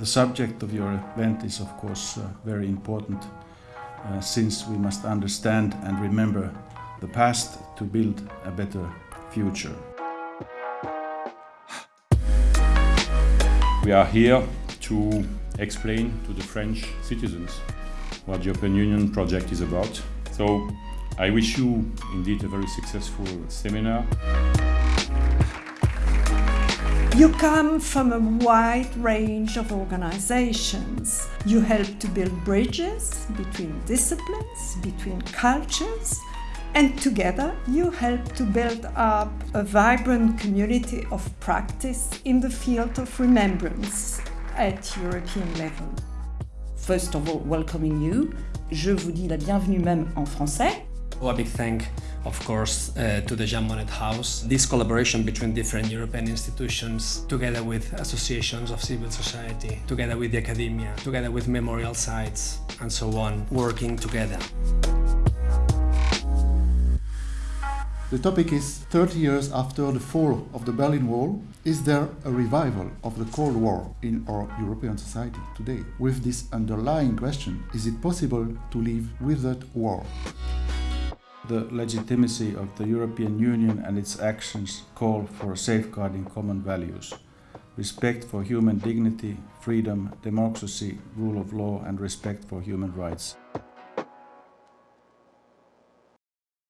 The subject of your event is, of course, uh, very important uh, since we must understand and remember the past to build a better future. We are here to explain to the French citizens what the European Union project is about. So I wish you indeed a very successful seminar. You come from a wide range of organizations. You help to build bridges between disciplines, between cultures, and together you help to build up a vibrant community of practice in the field of remembrance at European level. First of all, welcoming you. Je vous dis la bienvenue même en français. Oh, a big thank, of course, uh, to the Jean Monnet House. This collaboration between different European institutions, together with associations of civil society, together with the academia, together with memorial sites, and so on, working together. The topic is 30 years after the fall of the Berlin Wall, is there a revival of the Cold War in our European society today? With this underlying question, is it possible to live without war? The legitimacy of the European Union and its actions call for safeguarding common values. Respect for human dignity, freedom, democracy, rule of law and respect for human rights.